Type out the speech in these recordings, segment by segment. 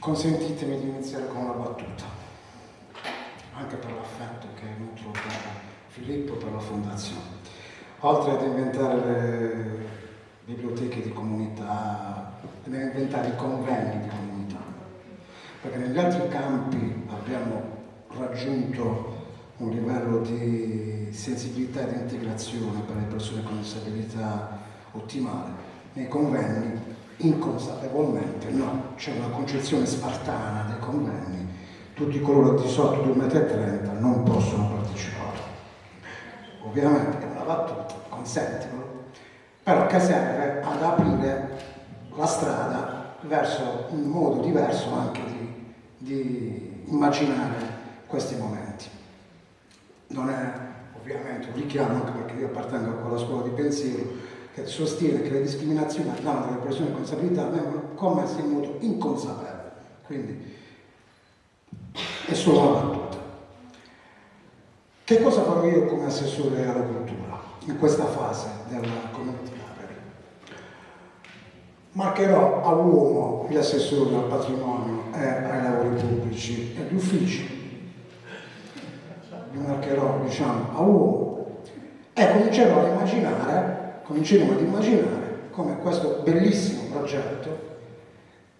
Consentitemi di iniziare con una battuta, anche per l'affetto che nutro per Filippo e per la Fondazione. Oltre ad inventare le biblioteche di comunità, ad inventare i convegni di comunità, perché negli altri campi abbiamo raggiunto un livello di sensibilità e di integrazione per le persone con disabilità ottimale. Nei convegni inconsapevolmente no, c'è una concezione spartana dei convegni, tutti coloro di sotto 2,30 m non possono partecipare. Ovviamente è una battuta, consentilo, però che serve ad aprire la strada verso un modo diverso anche di, di immaginare questi momenti. Non è ovviamente un richiamo, anche perché io appartengo a quella scuola di pensiero, che sostiene che le discriminazioni a danno delle persone con disabilità vengono commesse in modo inconsapevole. Quindi è solo una battuta. Che cosa farò io come assessore alla cultura in questa fase della community library? Marcherò all'uomo gli assessori al patrimonio e ai lavori pubblici e agli uffici. Li marcherò, diciamo, a uomo e comincerò a immaginare cominceremo ad immaginare come questo bellissimo progetto,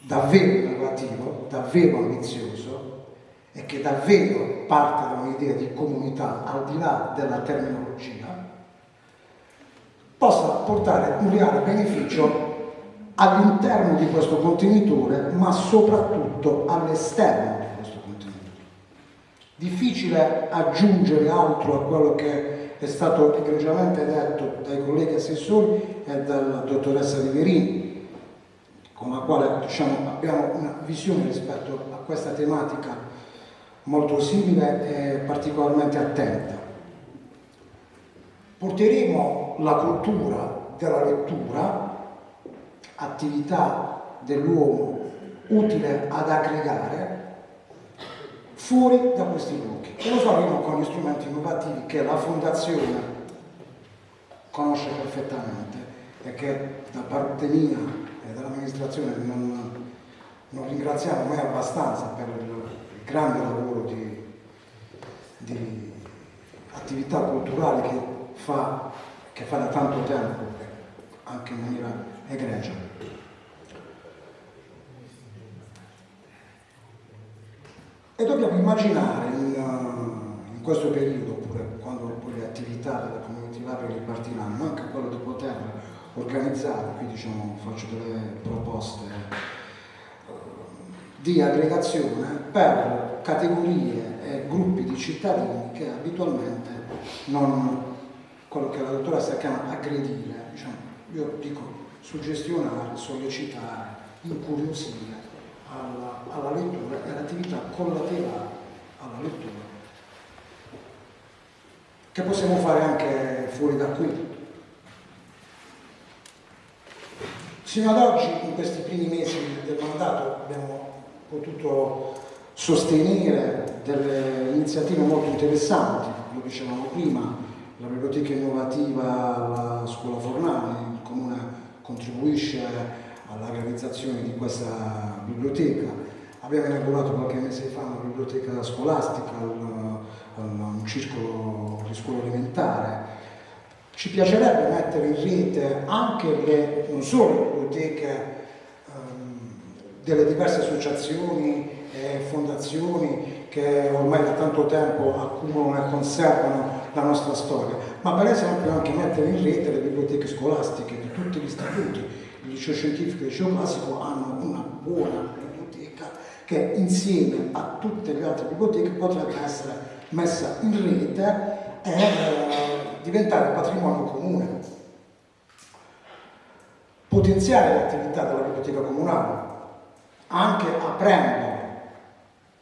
davvero innovativo, davvero ambizioso e che davvero parte da un'idea di comunità al di là della terminologia, possa portare un reale beneficio all'interno di questo contenitore, ma soprattutto all'esterno di questo contenitore. Difficile aggiungere altro a quello che è stato egregiamente detto dai colleghi assessori e dalla dottoressa Riverini, con la quale diciamo, abbiamo una visione rispetto a questa tematica molto simile e particolarmente attenta. Porteremo la cultura della lettura, attività dell'uomo utile ad aggregare, fuori da questi blocchi. E lo faremo con gli strumenti innovativi che la Fondazione conosce perfettamente e che da parte mia e dell'amministrazione non, non, ringraziamo mai abbastanza per il, grande lavoro di, di, attività culturali che fa, che fa da tanto tempo, anche in maniera egregia. E dobbiamo immaginare in, uh, in questo periodo, oppure quando poi le attività della community library ripartiranno, anche quello di poter organizzare, qui diciamo faccio delle proposte uh, di aggregazione per categorie e gruppi di cittadini che abitualmente non, quello che la dottoressa chiama aggredire, diciamo, io dico suggestionare, sollecitare, incuriosire alla, alla lettura e all'attività collaterale alla lettura che possiamo fare anche fuori da qui. Sino ad oggi, in questi primi mesi del mandato, abbiamo potuto sostenere delle iniziative molto interessanti, lo dicevamo prima, la biblioteca innovativa alla scuola Fornale, il Comune contribuisce alla realizzazione di questa biblioteca. Abbiamo inaugurato qualche mese fa una biblioteca scolastica, un, un circolo di scuola elementare. Ci piacerebbe mettere in rete anche le, non solo le biblioteche um, delle diverse associazioni e fondazioni che ormai da tanto tempo accumulano e conservano la nostra storia, ma per esempio anche mettere in rete le biblioteche scolastiche di tutti gli istituti, il liceo scientifico e il liceo classico hanno una buona che insieme a tutte le altre biblioteche potrebbe essere messa in rete e eh, diventare patrimonio comune. Potenziare l'attività della biblioteca comunale, anche aprendo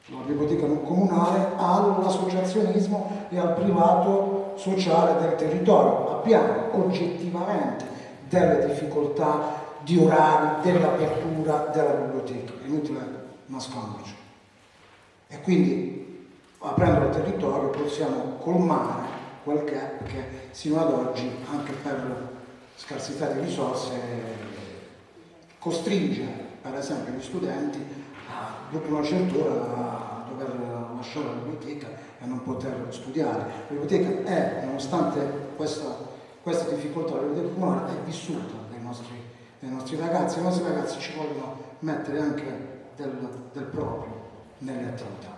la biblioteca comunale all'associazionismo e al privato sociale del territorio. Abbiamo oggettivamente delle difficoltà di orari, dell'apertura della biblioteca, inutile nasconderci. E quindi aprendo il territorio possiamo colmare quel gap che sino ad oggi, anche per scarsità di risorse, costringe per esempio gli studenti dopo una certa ora a dover lasciare la biblioteca e non poter studiare. La biblioteca è, nonostante questa, questa difficoltà, la biblioteca comunale è vissuta dai nostri, dai nostri ragazzi, i nostri ragazzi ci vogliono mettere anche del, del proprio nelle attività.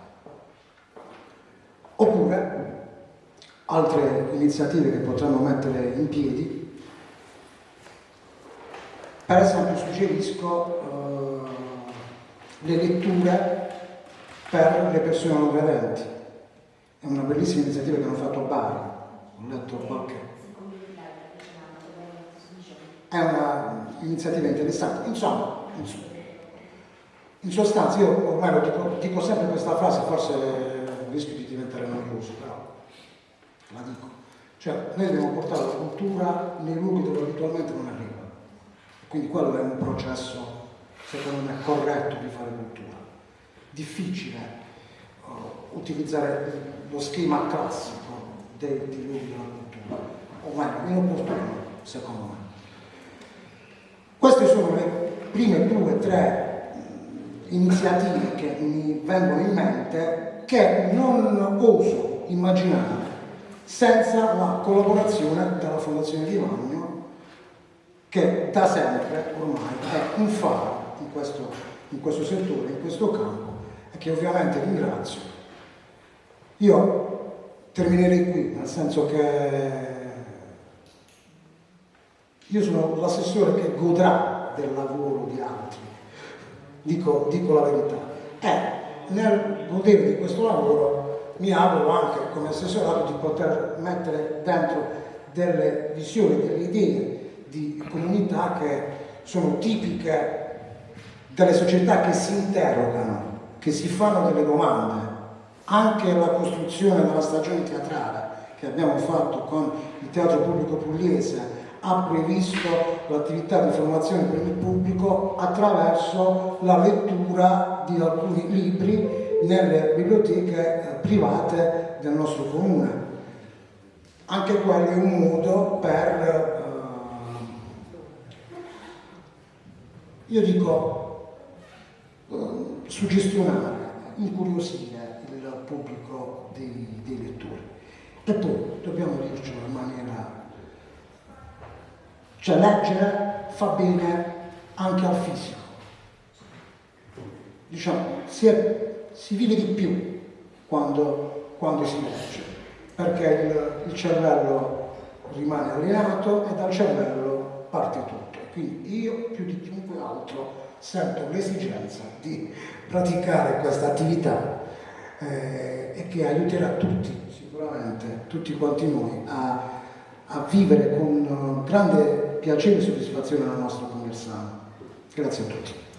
Oppure altre iniziative che potranno mettere in piedi per esempio suggerisco eh, le letture per le persone non vedenti. È una bellissima iniziativa che hanno fatto a Bari, ho letto qualche... È un'iniziativa interessante. Insomma, in sostanza io ormai lo dico, dico sempre questa frase, forse rischio di diventare noioso, però la dico. Cioè, noi dobbiamo portare la cultura nei luoghi dove abitualmente non arriva. Quindi quello è un processo, secondo me, corretto di fare cultura. Difficile uh, utilizzare lo schema classico dei, luoghi della cultura, o meglio, inopportuno, secondo me. Queste sono le prime due tre iniziative che mi vengono in mente che non oso immaginare senza la collaborazione della Fondazione Di Magno che da sempre ormai è un faro in questo, in questo settore, in questo campo e che ovviamente ringrazio. Io terminerei qui, nel senso che io sono l'assessore che godrà del lavoro di altri, dico, dico la verità. E nel godere di questo lavoro mi auguro anche come assessorato di poter mettere dentro delle visioni, delle idee di comunità che sono tipiche delle società che si interrogano, che si fanno delle domande. Anche la costruzione della stagione teatrale che abbiamo fatto con il Teatro Pubblico Pugliese ha previsto l'attività di formazione per il pubblico attraverso la lettura di alcuni libri nelle biblioteche eh, private del nostro comune. Anche quello è un modo per io dico, eh, suggestionare, incuriosire il pubblico dei, dei lettori. E poi dobbiamo dircelo in maniera... Cioè leggere fa bene anche al fisico. Diciamo, si, è, si vive di più quando, quando si legge, perché il, il cervello rimane allenato e dal cervello parte tutto. Quindi io più di chiunque altro sento l'esigenza di praticare questa attività eh, e che aiuterà tutti, sicuramente, tutti quanti noi a, a vivere con grande piacere e soddisfazione la nostra Conversano. Grazie a tutti.